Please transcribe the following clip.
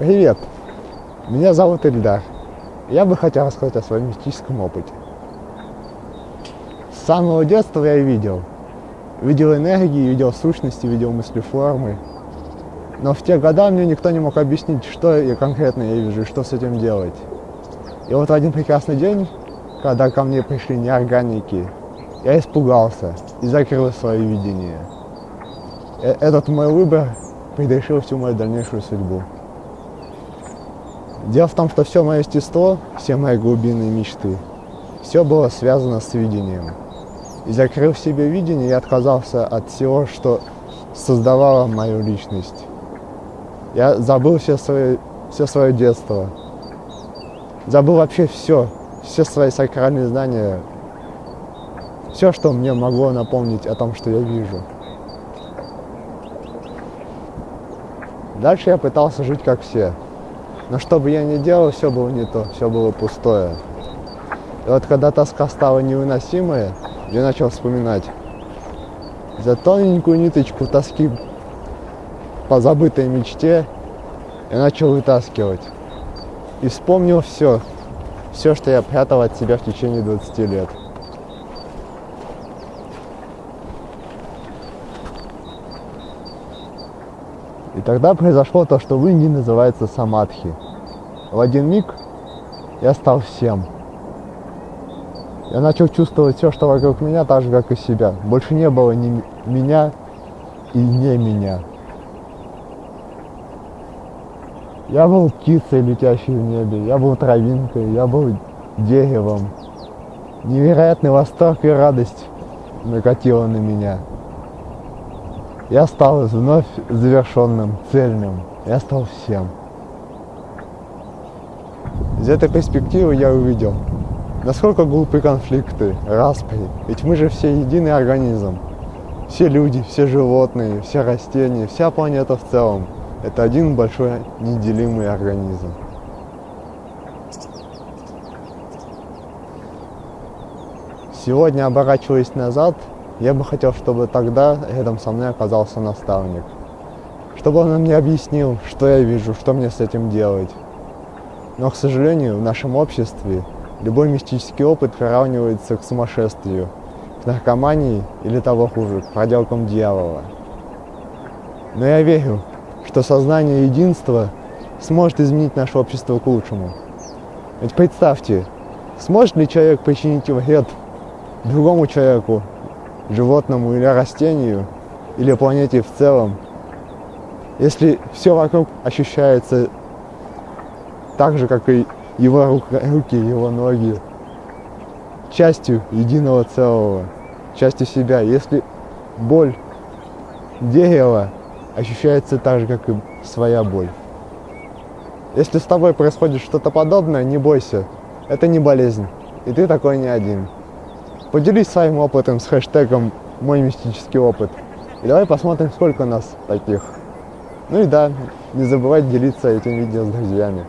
Привет! Меня зовут Ильдар. Я бы хотел рассказать о своем мистическом опыте. С самого детства я видел. Видел энергии, видел сущности, видел мыслеформы. Но в те годы мне никто не мог объяснить, что я конкретно я вижу и что с этим делать. И вот в один прекрасный день, когда ко мне пришли неорганики, я испугался и закрыл свое видение. Э, этот мой выбор предрешил всю мою дальнейшую судьбу. Дело в том, что все мое естество, все мои глубинные мечты, все было связано с видением. И закрыв себе видение, я отказался от всего, что создавало мою личность. Я забыл все свое, все свое детство. Забыл вообще все, все свои сакральные знания, все, что мне могло напомнить о том, что я вижу. Дальше я пытался жить как все. Но что бы я ни делал, все было не то, все было пустое. И вот когда тоска стала невыносимая, я начал вспоминать за тоненькую ниточку тоски по забытой мечте я начал вытаскивать. И вспомнил все, все, что я прятал от себя в течение 20 лет. И тогда произошло то, что в Индии называется самадхи. В один миг я стал всем. Я начал чувствовать все, что вокруг меня, так же, как и себя. Больше не было ни меня и не меня. Я был птицей, летящей в небе, я был травинкой, я был деревом. Невероятный восторг и радость накатила на меня. Я стал вновь завершенным, цельным. Я стал всем. Из этой перспективы я увидел, насколько глупы конфликты, распри. Ведь мы же все единый организм. Все люди, все животные, все растения, вся планета в целом. Это один большой неделимый организм. Сегодня, оборачиваясь назад, я бы хотел, чтобы тогда рядом со мной оказался наставник. Чтобы он мне объяснил, что я вижу, что мне с этим делать. Но, к сожалению, в нашем обществе любой мистический опыт приравнивается к сумасшествию, к наркомании или того хуже, к проделкам дьявола. Но я верю, что сознание единства сможет изменить наше общество к лучшему. Ведь представьте, сможет ли человек причинить вред другому человеку животному или растению, или планете в целом, если все вокруг ощущается так же, как и его руки, его ноги, частью единого целого, частью себя. Если боль дерева ощущается так же, как и своя боль. Если с тобой происходит что-то подобное, не бойся, это не болезнь, и ты такой не один. Поделись своим опытом с хэштегом «Мой мистический опыт». И давай посмотрим, сколько нас таких. Ну и да, не забывай делиться этим видео с друзьями.